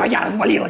твоя развалилась.